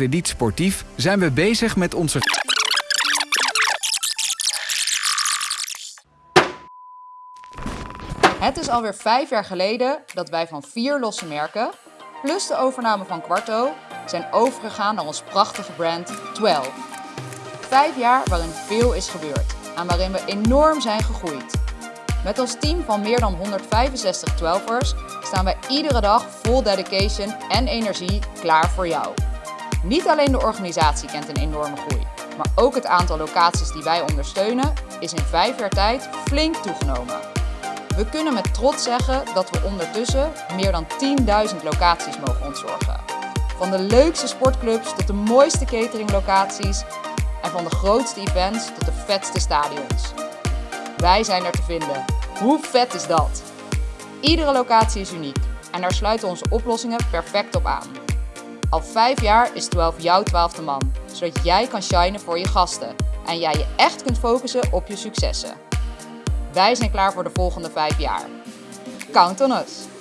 Krediet Sportief zijn we bezig met onze... Het is alweer vijf jaar geleden dat wij van vier losse merken, plus de overname van Quarto, zijn overgegaan naar ons prachtige brand 12. Vijf jaar waarin veel is gebeurd en waarin we enorm zijn gegroeid. Met ons team van meer dan 165 12ers staan wij iedere dag vol dedication en energie klaar voor jou. Niet alleen de organisatie kent een enorme groei, maar ook het aantal locaties die wij ondersteunen is in vijf jaar tijd flink toegenomen. We kunnen met trots zeggen dat we ondertussen meer dan 10.000 locaties mogen ontzorgen. Van de leukste sportclubs tot de mooiste cateringlocaties en van de grootste events tot de vetste stadions. Wij zijn er te vinden. Hoe vet is dat? Iedere locatie is uniek en daar sluiten onze oplossingen perfect op aan. Al vijf jaar is 12 jouw twaalfde man, zodat jij kan shinen voor je gasten en jij je echt kunt focussen op je successen. Wij zijn klaar voor de volgende vijf jaar. Count on us!